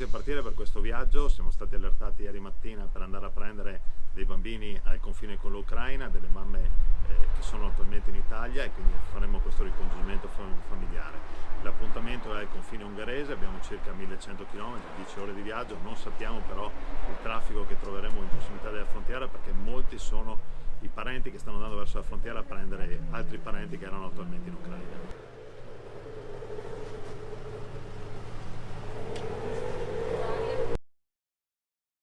pronti a partire per questo viaggio, siamo stati allertati ieri mattina per andare a prendere dei bambini al confine con l'Ucraina, delle mamme eh, che sono attualmente in Italia e quindi faremo questo ricongiungimento familiare. L'appuntamento è al confine ungherese, abbiamo circa 1100 km, 10 ore di viaggio, non sappiamo però il traffico che troveremo in prossimità della frontiera perché molti sono i parenti che stanno andando verso la frontiera a prendere altri parenti che erano attualmente in Ucraina.